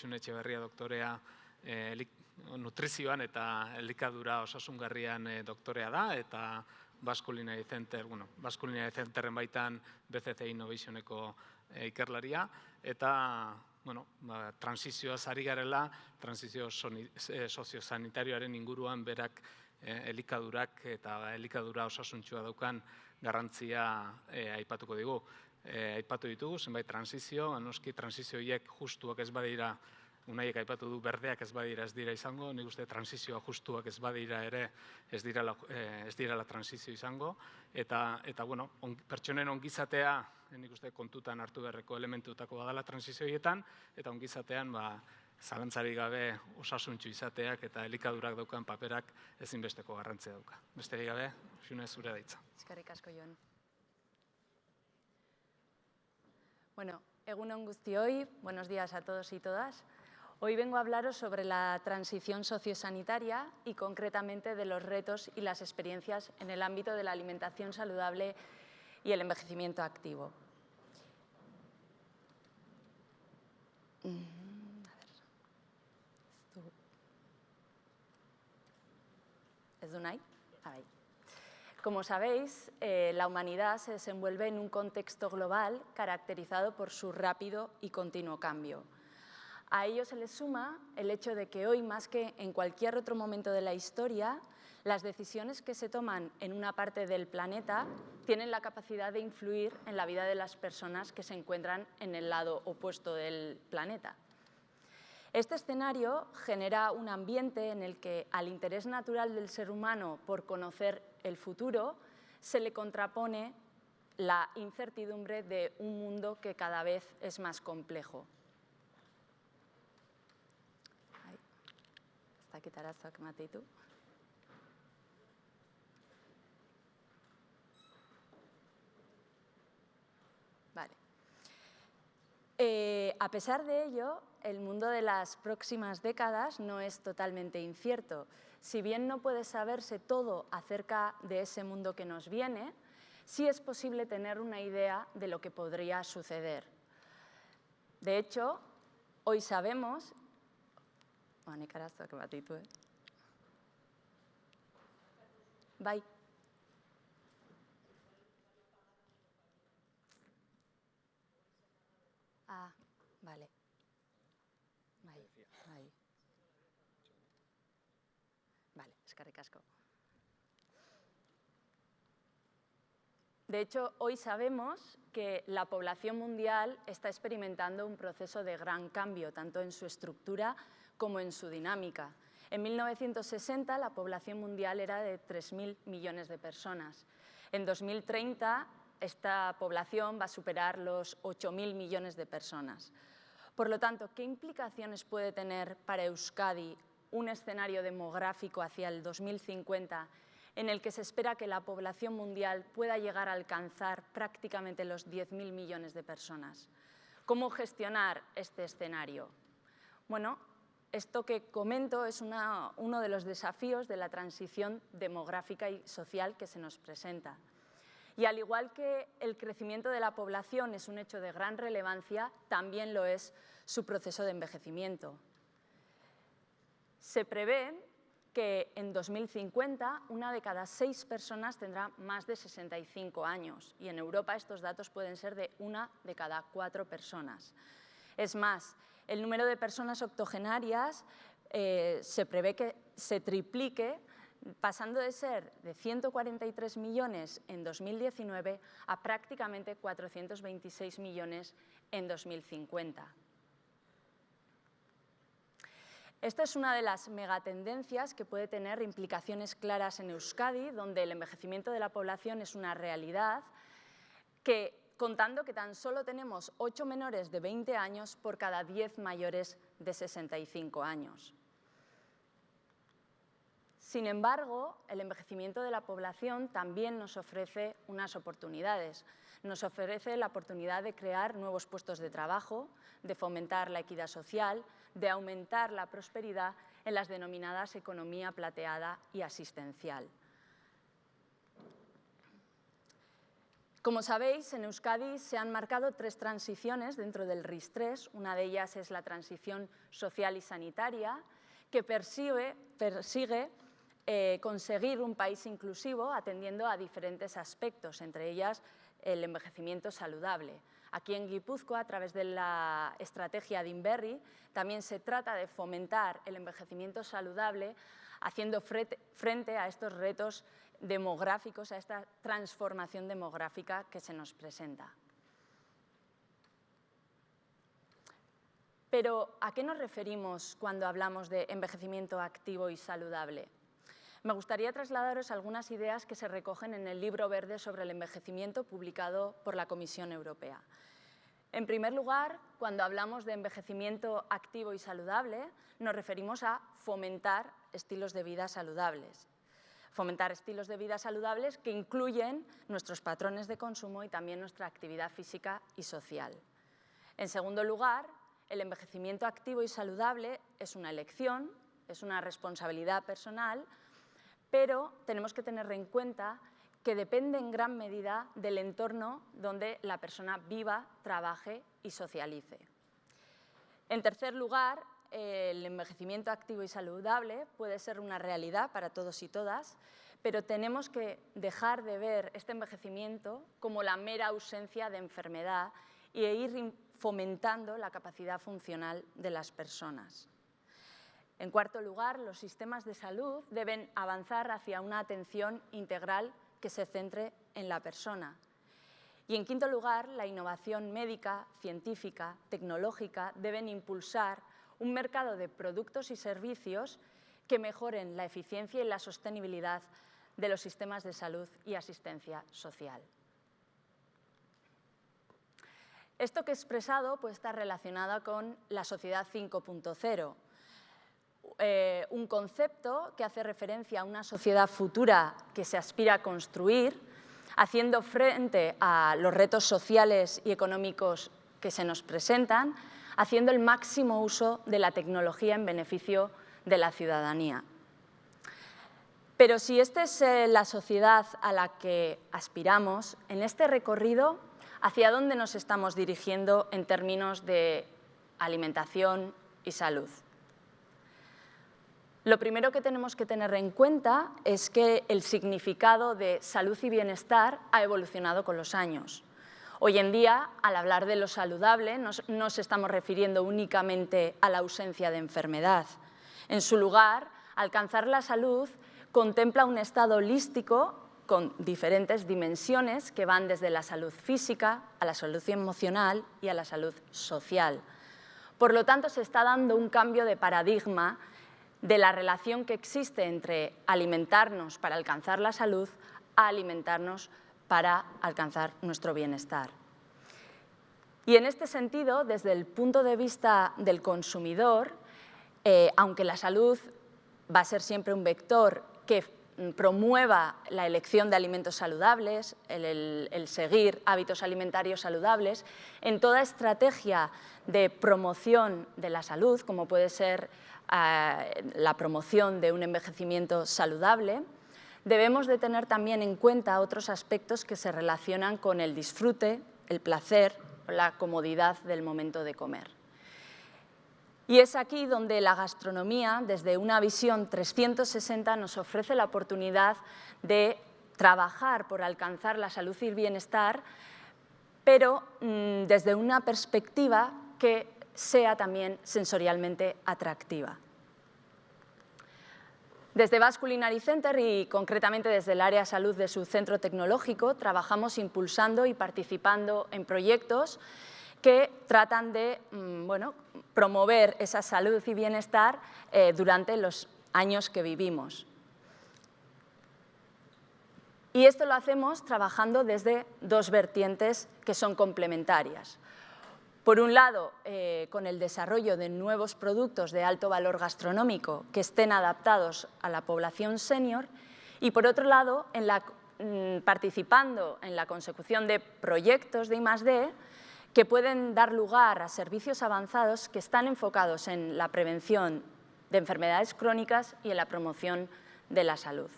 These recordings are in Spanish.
Xune Etxeberria doktorea e, nutrizioan eta elikadura osasungarrian e, doktorea da, eta Baskulina Center, bueno, Baskulina Centerren baitan BCC Innovationeko e, ikerlaria, eta bueno, ba, transizioa zari garela, transizio e, soziosanitarioaren inguruan berak e, elikadurak eta elikadura osasuntsua daukan garrantzia e, aipatuko digu. E, aipatu ditugu, zenbait transizio, anoski transizioiek justuak ez badira unaiek aipatu du berdeak ez badira ez dira izango, nik uste transizioa justuak ez badira ere ez dira la, eh, ez dira la transizio izango, eta, eta bueno, on, pertsonen ongizatea nik uste kontutan hartu beharreko elementutako badala transizioietan, eta ongizatean ba, zalantzari gabe osasuntxu izateak eta elikadurak daukan paperak ezinbesteko garrantzia dauka. Besterik gabe, xune zure daitza. Eskerrik asko joan. Bueno, egun guztioi, buenos días a todos y todas. Hoy vengo a hablaros sobre la transición sociosanitaria y concretamente de los retos y las experiencias en el ámbito de la alimentación saludable y el envejecimiento activo. Mm, ¿Es Dunay? Ahí. Como sabéis, eh, la humanidad se desenvuelve en un contexto global caracterizado por su rápido y continuo cambio. A ello se le suma el hecho de que hoy, más que en cualquier otro momento de la historia, las decisiones que se toman en una parte del planeta tienen la capacidad de influir en la vida de las personas que se encuentran en el lado opuesto del planeta. Este escenario genera un ambiente en el que al interés natural del ser humano por conocer el futuro se le contrapone la incertidumbre de un mundo que cada vez es más complejo. Vale. Eh, a pesar de ello, el mundo de las próximas décadas no es totalmente incierto. Si bien no puede saberse todo acerca de ese mundo que nos viene, sí es posible tener una idea de lo que podría suceder. De hecho, hoy sabemos honek arazoak bat ditu, eh? Bai. Ah, vale. Bai, bai. Asko. De hecho, hoy sabemos que la población mundial está experimentando un proceso de gran cambio, tanto en su estructura como en su dinámica. En 1960 la población mundial era de 3.000 millones de personas. En 2030 esta población va a superar los 8.000 millones de personas. Por lo tanto, ¿qué implicaciones puede tener para Euskadi un escenario demográfico hacia el 2050 en el que se espera que la población mundial pueda llegar a alcanzar prácticamente los 10.000 millones de personas? ¿Cómo gestionar este escenario? Bueno, esto que comento es uno de los desafíos de la transición demográfica y social que se nos presenta. Y al igual que el crecimiento de la población es un hecho de gran relevancia, también lo es su proceso de envejecimiento. Se prevé que en 2050 una de cada seis personas tendrá más de 65 años y en Europa estos datos pueden ser de una de cada cuatro personas. Es más, el número de personas octogenarias eh, se prevé que se triplique pasando de ser de 143 millones en 2019 a prácticamente 426 millones en 2050. Esta es una de las megatendencias que puede tener implicaciones claras en Euskadi, donde el envejecimiento de la población es una realidad que contando que tan solo tenemos 8 menores de 20 años por cada 10 mayores de 65 años. Sin embargo, el envejecimiento de la población también nos ofrece unas oportunidades. Nos ofrece la oportunidad de crear nuevos puestos de trabajo, de fomentar la equidad social, de aumentar la prosperidad en las denominadas economía plateada y asistencial. Como sabéis, en Euskadi se han marcado tres transiciones dentro del RIS-3. Una de ellas es la transición social y sanitaria, que persigue, eh, conseguir un país inclusivo atendiendo a diferentes aspectos, entre ellas el envejecimiento saludable. Aquí en Guipúzcoa, a través de la estrategia de Inverri, también se trata de fomentar el envejecimiento saludable haciendo frente a estos retos demográficos, a esta transformación demográfica que se nos presenta. Pero, ¿a qué nos referimos cuando hablamos de envejecimiento activo y saludable? Me gustaría trasladaros algunas ideas que se recogen en el Libro Verde sobre el envejecimiento publicado por la Comisión Europea. En primer lugar, cuando hablamos de envejecimiento activo y saludable, nos referimos a fomentar estilos de vida saludables fomentar estilos de vida saludables que incluyen nuestros patrones de consumo y también nuestra actividad física y social. En segundo lugar, el envejecimiento activo y saludable es una elección, es una responsabilidad personal, pero tenemos que tener en cuenta que depende en gran medida del entorno donde la persona viva, trabaje y socialice. En tercer lugar, el envejecimiento activo y saludable puede ser una realidad para todos y todas, pero tenemos que dejar de ver este envejecimiento como la mera ausencia de enfermedad e ir fomentando la capacidad funcional de las personas. En cuarto lugar, los sistemas de salud deben avanzar hacia una atención integral que se centre en la persona. Y en quinto lugar, la innovación médica, científica, tecnológica deben impulsar un mercado de productos y servicios que mejoren la eficiencia y la sostenibilidad de los sistemas de salud y asistencia social. Esto que he expresado puede estar relacionado con la sociedad 5.0, eh, un concepto que hace referencia a una sociedad futura que se aspira a construir, haciendo frente a los retos sociales y económicos que se nos presentan, haciendo el máximo uso de la tecnología en beneficio de la ciudadanía. Pero si esta es eh, la sociedad a la que aspiramos, en este recorrido, ¿hacia dónde nos estamos dirigiendo en términos de alimentación y salud? Lo primero que tenemos que tener en cuenta es que el significado de salud y bienestar ha evolucionado con los años. Hoy en día, al hablar de lo saludable, no nos estamos refiriendo únicamente a la ausencia de enfermedad. En su lugar, alcanzar la salud contempla un estado holístico con diferentes dimensiones que van desde la salud física a la salud emocional y a la salud social. Por lo tanto, se está dando un cambio de paradigma de la relación que existe entre alimentarnos para alcanzar la salud a alimentarnos para alcanzar nuestro bienestar. Y en este sentido, desde el punto de vista del consumidor, eh, aunque la salud va a ser siempre un vector que promueva la elección de alimentos saludables, el, seguir hábitos alimentarios saludables, en toda estrategia de promoción de la salud, como puede ser eh, la promoción de un envejecimiento saludable, debemos de tener también en cuenta otros aspectos que se relacionan con el disfrute, el placer, la comodidad del momento de comer. Y es aquí donde la gastronomía, desde una visión 360, nos ofrece la oportunidad de trabajar por alcanzar la salud y el bienestar, pero mm, desde una perspectiva que sea también sensorialmente atractiva. Desde Basque Culinary Center y concretamente desde el área salud de su centro tecnológico trabajamos impulsando y participando en proyectos que tratan de mm, bueno, promover esa salud y bienestar eh, durante los años que vivimos. Y esto lo hacemos trabajando desde dos vertientes que son complementarias. Por un lado, eh, con el desarrollo de nuevos productos de alto valor gastronómico que estén adaptados a la población senior y por otro lado, mm, participando en la consecución de proyectos de I+.D. que pueden dar lugar a servicios avanzados que están enfocados en la prevención de enfermedades crónicas y en la promoción de la salud.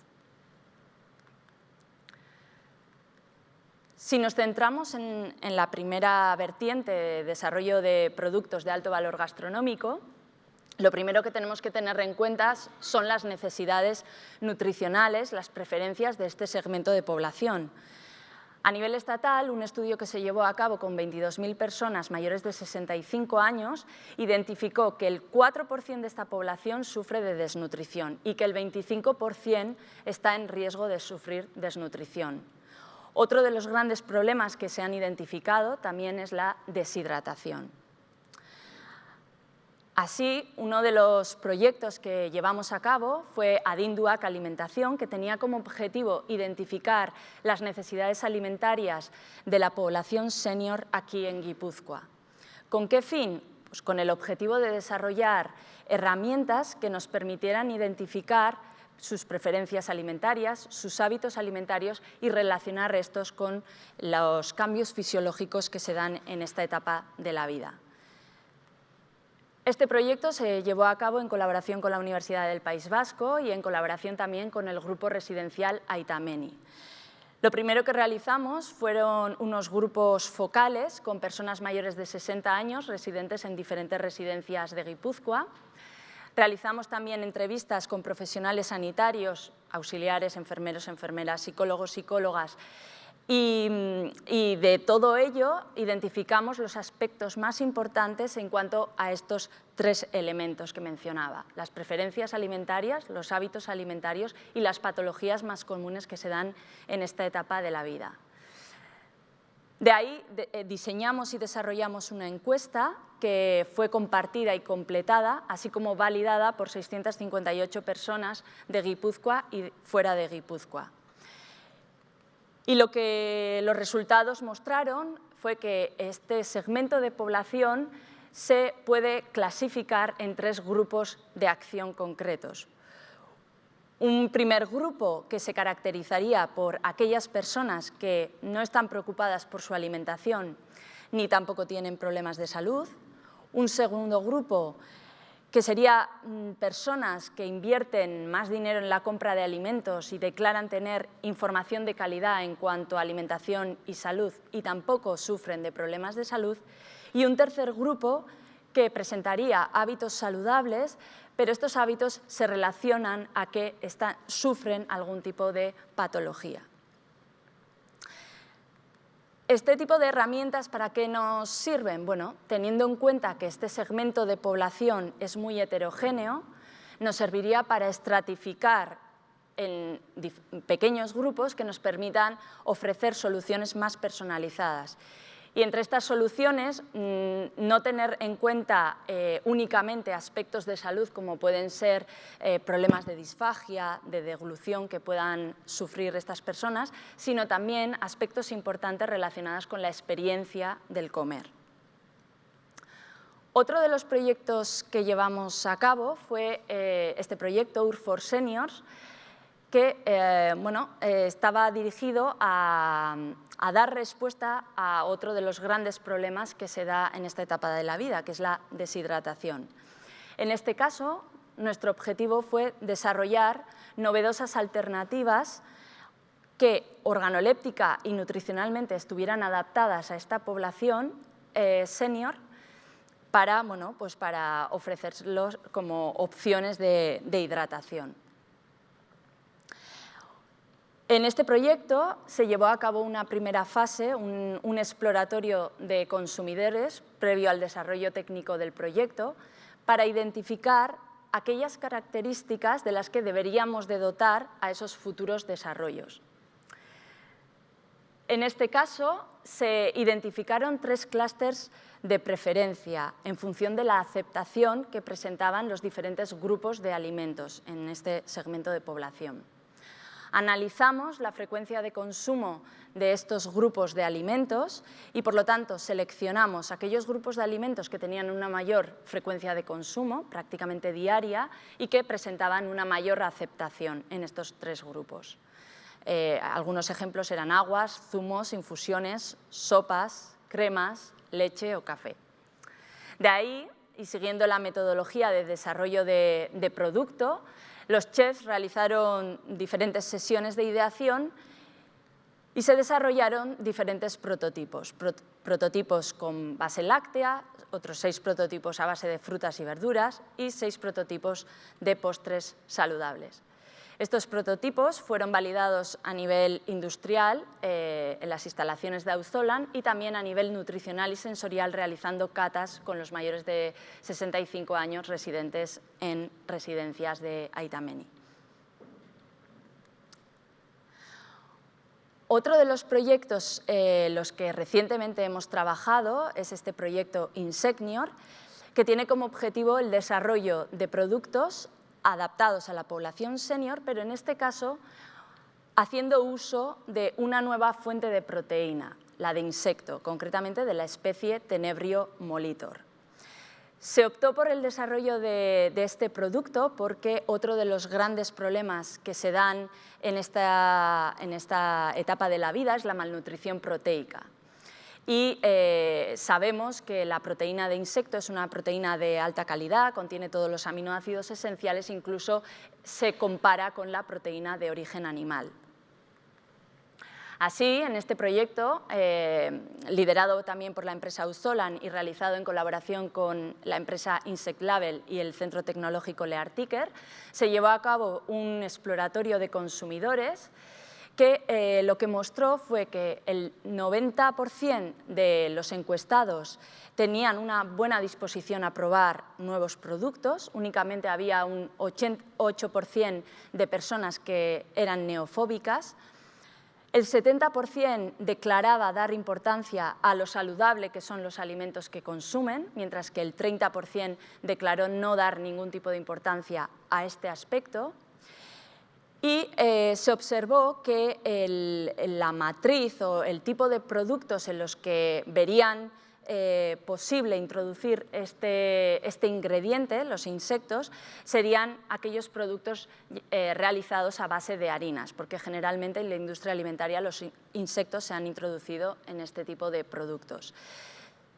Si nos centramos en, la primera vertiente de desarrollo de productos de alto valor gastronómico, lo primero que tenemos que tener en cuenta son las necesidades nutricionales, las preferencias de este segmento de población. A nivel estatal, un estudio que se llevó a cabo con 22.000 personas mayores de 65 años identificó que el 4% de esta población sufre de desnutrición y que el 25% está en riesgo de sufrir desnutrición. Otro de los grandes problemas que se han identificado también es la deshidratación. Así, uno de los proyectos que llevamos a cabo fue Adinduac Alimentación, que tenía como objetivo identificar las necesidades alimentarias de la población senior aquí en Guipúzcoa. ¿Con qué fin? Pues con el objetivo de desarrollar herramientas que nos permitieran identificar sus preferencias alimentarias, sus hábitos alimentarios y relacionar estos con los cambios fisiológicos que se dan en esta etapa de la vida. Este proyecto se llevó a cabo en colaboración con la Universidad del País Vasco y en colaboración también con el grupo residencial Aitameni. Lo primero que realizamos fueron unos grupos focales con personas mayores de 60 años residentes en diferentes residencias de Guipúzcoa Realizamos también entrevistas con profesionales sanitarios, auxiliares, enfermeros, enfermeras, psicólogos, psicólogas, y, de todo ello identificamos los aspectos más importantes en cuanto a estos tres elementos que mencionaba, las preferencias alimentarias, los hábitos alimentarios y las patologías más comunes que se dan en esta etapa de la vida. De ahí eh, diseñamos y desarrollamos una encuesta que fue compartida y completada, así como validada por 658 personas de Guipúzcoa y fuera de Guipúzcoa. Y lo que los resultados mostraron fue que este segmento de población se puede clasificar en tres grupos de acción concretos. Un primer grupo que se caracterizaría por aquellas personas que no están preocupadas por su alimentación ni tampoco tienen problemas de salud. Un segundo grupo que sería mm, personas que invierten más dinero en la compra de alimentos y declaran tener información de calidad en cuanto a alimentación y salud y tampoco sufren de problemas de salud. Y un tercer grupo que presentaría hábitos saludables, pero estos hábitos se relacionan a que sufren algún tipo de patología. ¿Este tipo de herramientas para qué nos sirven? Bueno, teniendo en cuenta que este segmento de población es muy heterogéneo, nos serviría para estratificar en pequeños grupos que nos permitan ofrecer soluciones más personalizadas. Y entre estas soluciones, mm, no tener en cuenta eh, únicamente aspectos de salud como pueden ser eh, problemas de disfagia, de deglución que puedan sufrir estas personas, sino también aspectos importantes relacionados con la experiencia del comer. Otro de los proyectos que llevamos a cabo fue eh, este proyecto UR for Seniors, que bueno, estaba dirigido a, a dar respuesta a otro de los grandes problemas que se da en esta etapa de la vida, que es la deshidratación. En este caso, nuestro objetivo fue desarrollar novedosas alternativas que organoléptica y nutricionalmente estuvieran adaptadas a esta población eh, senior para, bueno, pues para ofrecerlos como opciones de hidratación. En este proyecto se llevó a cabo una primera fase, un, exploratorio de consumidores previo al desarrollo técnico del proyecto para identificar aquellas características de las que deberíamos de dotar a esos futuros desarrollos. En este caso, se identificaron tres clústeres de preferencia en función de la aceptación que presentaban los diferentes grupos de alimentos en este segmento de población. Analizamos la frecuencia de consumo de estos grupos de alimentos y, por lo tanto, seleccionamos aquellos grupos de alimentos que tenían una mayor frecuencia de consumo, prácticamente diaria, y que presentaban una mayor aceptación en estos tres grupos. Eh, algunos ejemplos eran aguas, zumos, infusiones, sopas, cremas, leche o café. De ahí, y siguiendo la metodología de desarrollo de producto, los chefs realizaron diferentes sesiones de ideación Y se desarrollaron diferentes prototipos, prototipos con base láctea, otros seis prototipos a base de frutas y verduras y seis prototipos de postres saludables. Estos prototipos fueron validados a nivel industrial eh, en las instalaciones de Auzolan y también a nivel nutricional y sensorial realizando catas con los mayores de 65 años residentes en residencias de Aitameni. Otro de los proyectos eh, los que recientemente hemos trabajado es este proyecto Insecnior, que tiene como objetivo el desarrollo de productos adaptados a la población senior, pero en este caso haciendo uso de una nueva fuente de proteína, la de insecto, concretamente de la especie Tenebrio molitor. Se optó por el desarrollo de, este producto porque otro de los grandes problemas que se dan en esta, en esta etapa de la vida es la malnutrición proteica. Y eh, sabemos que la proteína de insecto es una proteína de alta calidad, contiene todos los aminoácidos esenciales, incluso se compara con la proteína de origen animal. Así, en este proyecto, eh, liderado también por la empresa Uzolan y realizado en colaboración con la empresa Insect Label y el Centro Tecnológico Leartiker, se llevó a cabo un exploratorio de consumidores que eh, lo que mostró fue que el 90% de los encuestados tenían una buena disposición a probar nuevos productos, únicamente había un 8% de personas que eran neofóbicas, el 70% declaraba dar importancia a lo saludable que son los alimentos que consumen, mientras que el 30% declaró no dar ningún tipo de importancia a este aspecto. Y eh, se observó que la matriz o el tipo de productos en los que verían eh, posible introducir este, este, ingrediente, los insectos, serían aquellos productos eh, realizados a base de harinas, porque generalmente en la industria alimentaria los insectos se han introducido en este tipo de productos.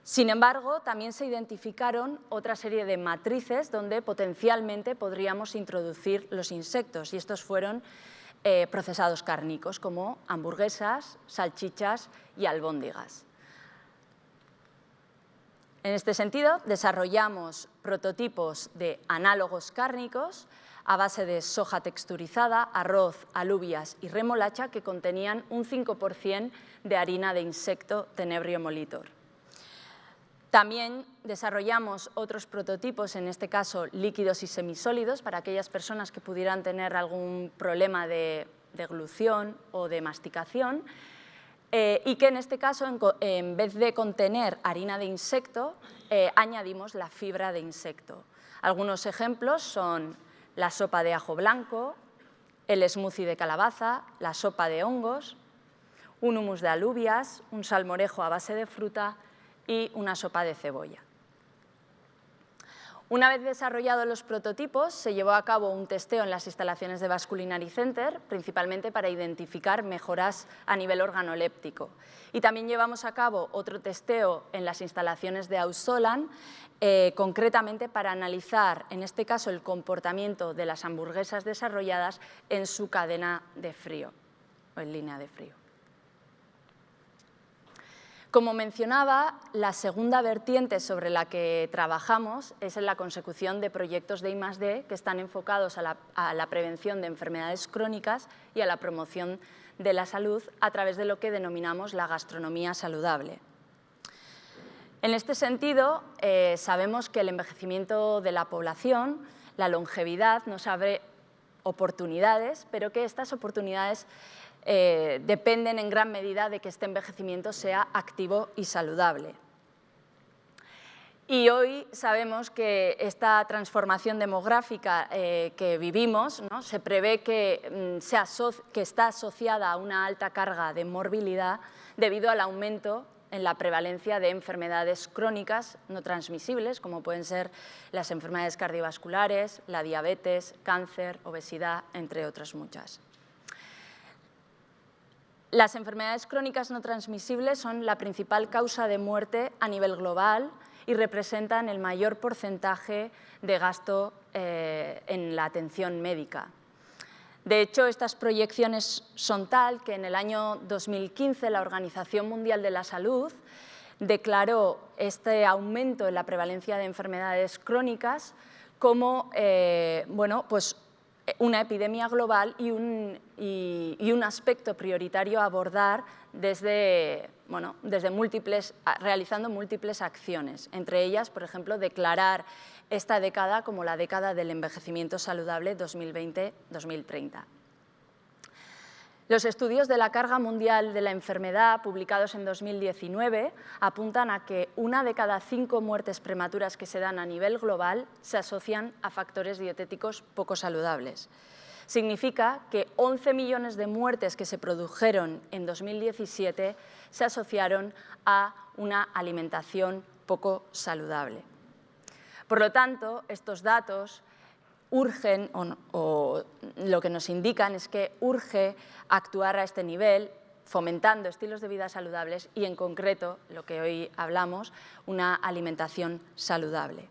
Sin embargo, también se identificaron otra serie de matrices donde potencialmente podríamos introducir los insectos y estos fueron eh, procesados cárnicos como hamburguesas, salchichas y albóndigas. En este sentido, desarrollamos prototipos de análogos cárnicos a base de soja texturizada, arroz, alubias y remolacha que contenían un 5% de harina de insecto tenebrio molitor. También desarrollamos otros prototipos, en este caso líquidos y semisólidos, para aquellas personas que pudieran tener algún problema de deglución o de masticación, eh, y que en este caso, en, vez de contener harina de insecto, eh, añadimos la fibra de insecto. Algunos ejemplos son la sopa de ajo blanco, el smoothie de calabaza, la sopa de hongos, un humus de alubias, un salmorejo a base de fruta y una sopa de cebolla. Una vez desarrollados los prototipos, se llevó a cabo un testeo en las instalaciones de Vasculinary Center, principalmente para identificar mejoras a nivel organoléptico. Y también llevamos a cabo otro testeo en las instalaciones de Ausolan, eh, concretamente para analizar, en este caso, el comportamiento de las hamburguesas desarrolladas en su cadena de frío, o en línea de frío. Como mencionaba, la segunda vertiente sobre la que trabajamos es en la consecución de proyectos de I+.D. que están enfocados a la, prevención de enfermedades crónicas y a la promoción de la salud a través de lo que denominamos la gastronomía saludable. En este sentido, eh, sabemos que el envejecimiento de la población, la longevidad, nos abre oportunidades, pero que estas oportunidades eh, dependen en gran medida de que este envejecimiento sea activo y saludable. Y hoy sabemos que esta transformación demográfica eh, que vivimos se prevé que, mm, que está asociada a una alta carga de morbilidad debido al aumento en la prevalencia de enfermedades crónicas no transmisibles, como pueden ser las enfermedades cardiovasculares, la diabetes, cáncer, obesidad, entre otras muchas. Las enfermedades crónicas no transmisibles son la principal causa de muerte a nivel global y representan el mayor porcentaje de gasto eh, en la atención médica. De hecho, estas proyecciones son tal que en el año 2015 la Organización Mundial de la Salud declaró este aumento en la prevalencia de enfermedades crónicas como eh, bueno, pues una epidemia global y un, y, un, aspecto prioritario a abordar desde, bueno, desde múltiples, realizando múltiples acciones, entre ellas, por ejemplo, declarar esta década como la década del envejecimiento saludable 2020-2030. Los estudios de la carga mundial de la enfermedad, publicados en 2019, apuntan a que una de cada cinco muertes prematuras que se dan a nivel global se asocian a factores dietéticos poco saludables. Significa que 11 millones de muertes que se produjeron en 2017 se asociaron a una alimentación poco saludable. Por lo tanto, estos datos urgen, o, lo que nos indican es que urge actuar a este nivel, fomentando estilos de vida saludables y, en concreto, lo que hoy hablamos, una alimentación saludable.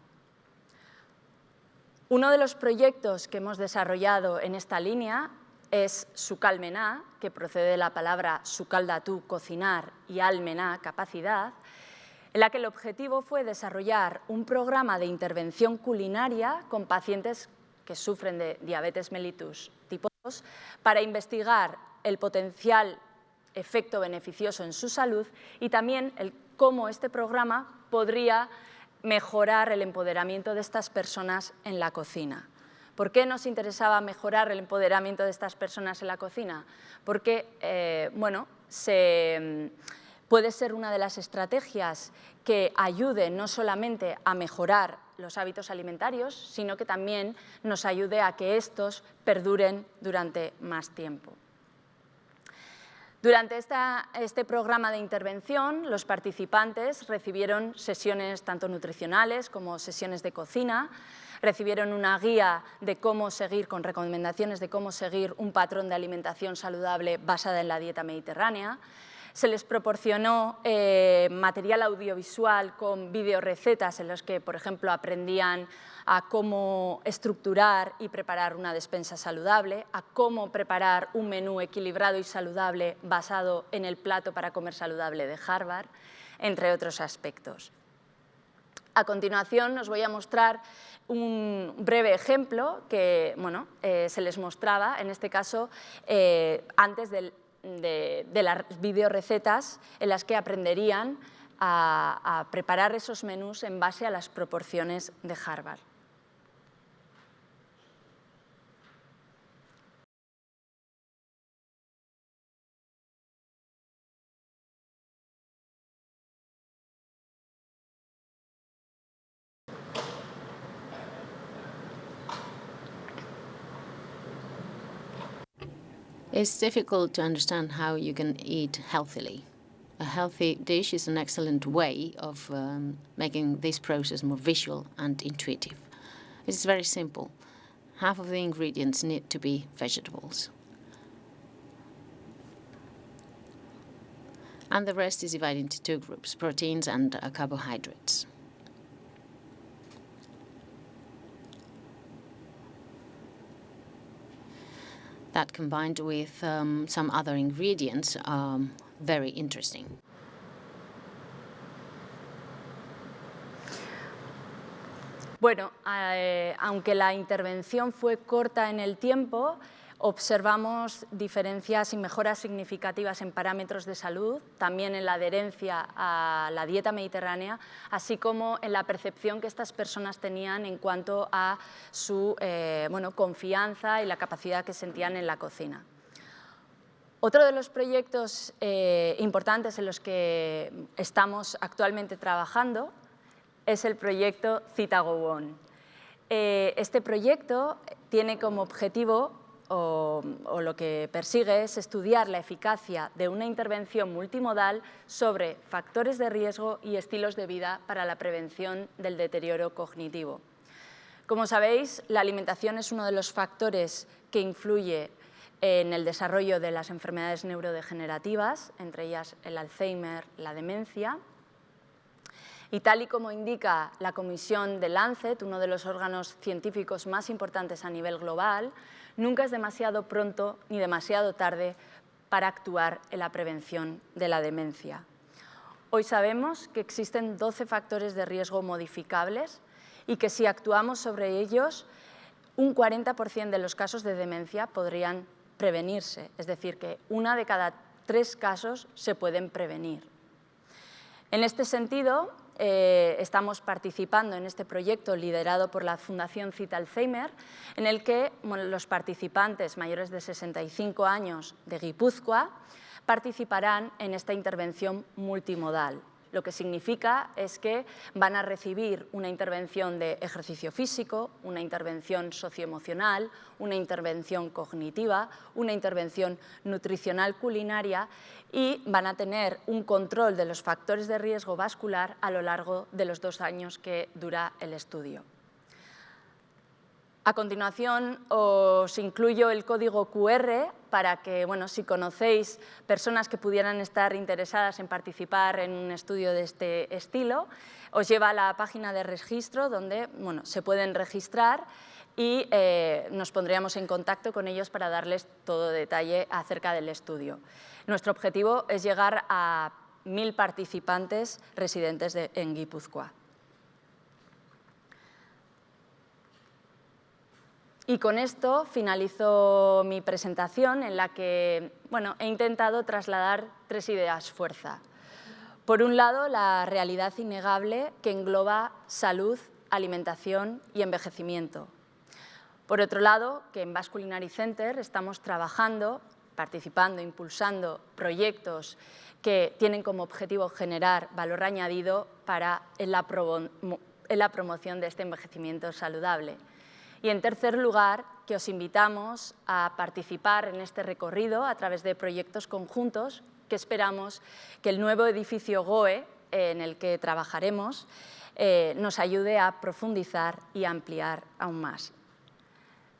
Uno de los proyectos que hemos desarrollado en esta línea es Sucalmená, que procede de la palabra Sucaldatu, cocinar, y Almená, capacidad, en la que el objetivo fue desarrollar un programa de intervención culinaria con pacientes que sufren de diabetes mellitus tipo 2 para investigar el potencial efecto beneficioso en su salud y también el, cómo este programa podría mejorar el empoderamiento de estas personas en la cocina. ¿Por qué nos interesaba mejorar el empoderamiento de estas personas en la cocina? Porque eh, bueno, se, puede ser una de las estrategias que ayude no solamente a mejorar los hábitos alimentarios, sino que también nos ayude a que estos perduren durante más tiempo. Durante este programa de intervención, los participantes recibieron sesiones tanto nutricionales como sesiones de cocina, recibieron una guía de cómo seguir, con recomendaciones de cómo seguir un patrón de alimentación saludable basada en la dieta mediterránea, se les proporcionó eh, material audiovisual con videorecetas en los que, por ejemplo, aprendían a cómo estructurar y preparar una despensa saludable, a cómo preparar un menú equilibrado y saludable basado en el plato para comer saludable de Harvard, entre otros aspectos. A continuación os voy a mostrar un breve ejemplo que bueno, eh, se les mostraba, en este caso, eh, antes del de, las videorecetas en las que aprenderían a, a preparar esos menús en base a las proporciones de Harvard. It's difficult to understand how you can eat healthily. A healthy dish is an excellent way of um, making this process more visual and intuitive. It's very simple. Half of the ingredients need to be vegetables. And the rest is divided into two groups, proteins and uh, carbohydrates. That combined with um, some other ingredients are very interesting. Bueno, eh, aunque la intervención fue corta en el tiempo, Observamos diferencias y mejoras significativas en parámetros de salud, también en la adherencia a la dieta mediterránea, así como en la percepción que estas personas tenían en cuanto a su eh, confianza y la capacidad que sentían en la cocina. Otro de los proyectos eh, importantes en los que estamos actualmente trabajando es el proyecto Citago eh, este proyecto tiene como objetivo o, lo que persigue es estudiar la eficacia de una intervención multimodal sobre factores de riesgo y estilos de vida para la prevención del deterioro cognitivo. Como sabéis, la alimentación es uno de los factores que influye en el desarrollo de las enfermedades neurodegenerativas, entre ellas el Alzheimer, la demencia, Y tal y como indica la comisión de Lancet, uno de los órganos científicos más importantes a nivel global, nunca es demasiado pronto ni demasiado tarde para actuar en la prevención de la demencia. Hoy sabemos que existen 12 factores de riesgo modificables y que si actuamos sobre ellos, un 40% de los casos de demencia podrían prevenirse, es decir, que una de cada tres casos se pueden prevenir. En este sentido, eh, estamos participando en este proyecto liderado por la Fundación Cita Alzheimer, en el que los participantes mayores de 65 años de Guipúzcoa participarán en esta intervención multimodal. Lo que significa es que van a recibir una intervención de ejercicio físico, una intervención socioemocional, una intervención cognitiva, una intervención nutricional culinaria y van a tener un control de los factores de riesgo vascular a lo largo de los dos años que dura el estudio. A continuación os incluyo el código QR para que, bueno, si conocéis personas que pudieran estar interesadas en participar en un estudio de este estilo, os lleva a la página de registro donde bueno, se pueden registrar y eh, nos pondríamos en contacto con ellos para darles todo detalle acerca del estudio. Nuestro objetivo es llegar a mil participantes residentes en Guipúzcoa. Y con esto finalizo mi presentación en la que bueno, he intentado trasladar tres ideas fuerza. Por un lado, la realidad innegable que engloba salud, alimentación y envejecimiento. Por otro lado, que en Basque Culinary Center estamos trabajando, participando, impulsando proyectos que tienen como objetivo generar valor añadido para la, en la promoción de este envejecimiento saludable. Y en tercer lugar, que os invitamos a participar en este recorrido a través de proyectos conjuntos que esperamos que el nuevo edificio GOE en el que trabajaremos eh, nos ayude a profundizar y ampliar aún más.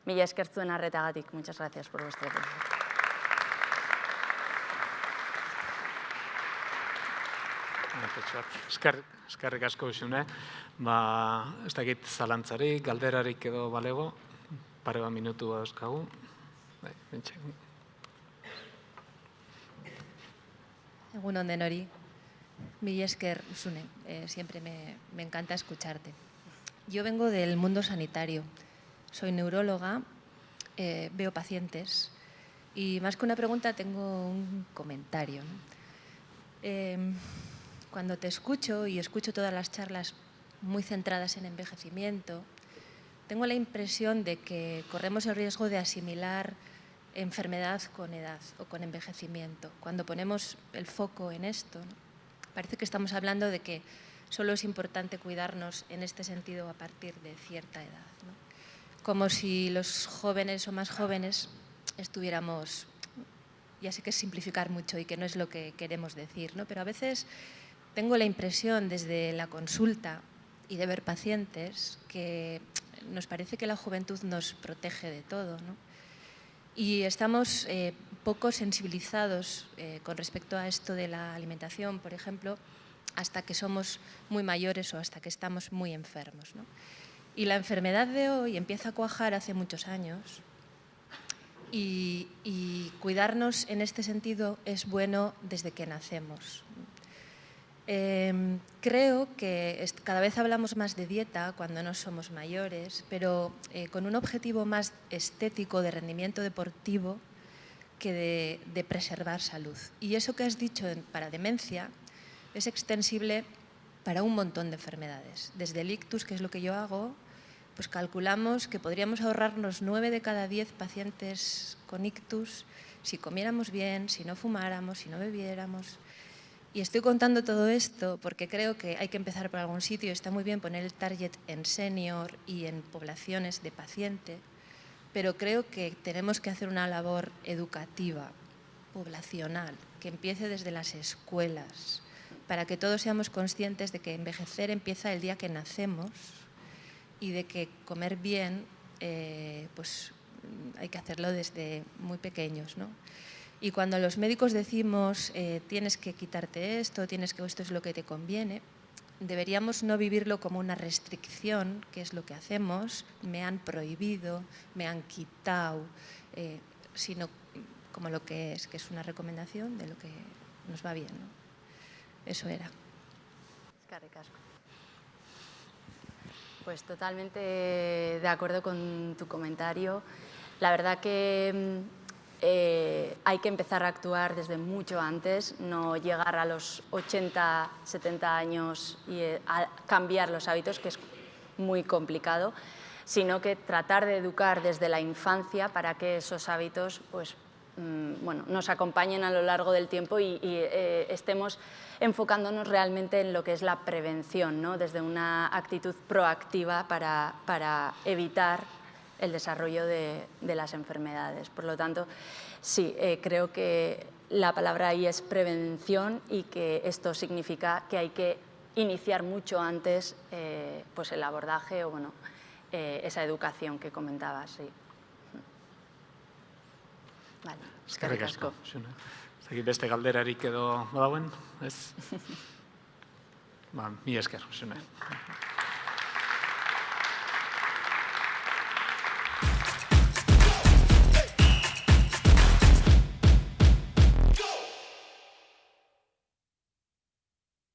Mila eskertzuen arretagatik. Muchas gracias por vuestra atención. Eskerrik asko isune. Ba, ez dakit zalantzarik, galderarik edo balego, pare bat minutu dauzkagu. Bai, Egun onden hori, mi esker, Usune, eh, siempre me, me encanta escucharte. Yo vengo del mundo sanitario, soy neuróloga, eh, veo pacientes y más que una pregunta tengo un comentario. Eh, cuando te escucho y escucho todas las charlas muy centradas en envejecimiento, tengo la impresión de que corremos el riesgo de asimilar enfermedad con edad o con envejecimiento. Cuando ponemos el foco en esto, parece que estamos hablando de que solo es importante cuidarnos en este sentido a partir de cierta edad. Como si los jóvenes o más jóvenes estuviéramos, ya sé que es simplificar mucho y que no es lo que queremos decir, ¿no? pero a veces tengo la impresión desde la consulta y de ver pacientes que nos parece que la juventud nos protege de todo. ¿no? Y estamos eh, poco sensibilizados eh, con respecto a esto de la alimentación, por ejemplo, hasta que somos muy mayores o hasta que estamos muy enfermos. ¿no? Y la enfermedad de hoy empieza a cuajar hace muchos años y, y cuidarnos en este sentido es bueno desde que nacemos. Em, creo que cada vez hablamos más de dieta cuando no somos mayores, pero eh, con un objetivo más estético de rendimiento deportivo que de, preservar salud. Y eso que has dicho para demencia es extensible para un montón de enfermedades. Desde el ictus, que es lo que yo hago, pues calculamos que podríamos ahorrarnos 9 de cada 10 pacientes con ictus si comiéramos bien, si no fumáramos, si no bebiéramos. Y estoy contando todo esto porque creo que hay que empezar por algún sitio. Está muy bien poner el target en senior y en poblaciones de paciente, pero creo que tenemos que hacer una labor educativa, poblacional, que empiece desde las escuelas, para que todos seamos conscientes de que envejecer empieza el día que nacemos y de que comer bien eh, pues, hay que hacerlo desde muy pequeños. ¿no? Y cuando los médicos decimos eh, tienes que quitarte esto, tienes que esto es lo que te conviene, deberíamos no vivirlo como una restricción, que es lo que hacemos, me han prohibido, me han quitado, eh, sino como lo que es, que es una recomendación de lo que nos va bien. ¿no? Eso era. Pues totalmente de acuerdo con tu comentario. La verdad que mm, eh, hay que empezar a actuar desde mucho antes, no llegar a los 80, 70 años y eh, cambiar los hábitos, que es muy complicado, sino que tratar de educar desde la infancia para que esos hábitos pues, mm, bueno, nos acompañen a lo largo del tiempo y, eh, estemos enfocándonos realmente en lo que es la prevención, ¿no? desde una actitud proactiva para, para evitar el desarrollo de, de, las enfermedades. Por lo tanto, sí, eh, creo que la palabra ahí es prevención y que esto significa que hay que iniciar mucho antes eh, pues el abordaje o bueno, eh, esa educación que comentabas. Sí. Vale, eskerrik asko. Zegi beste galderarik edo badauen, ez? ba, mi esker, zune.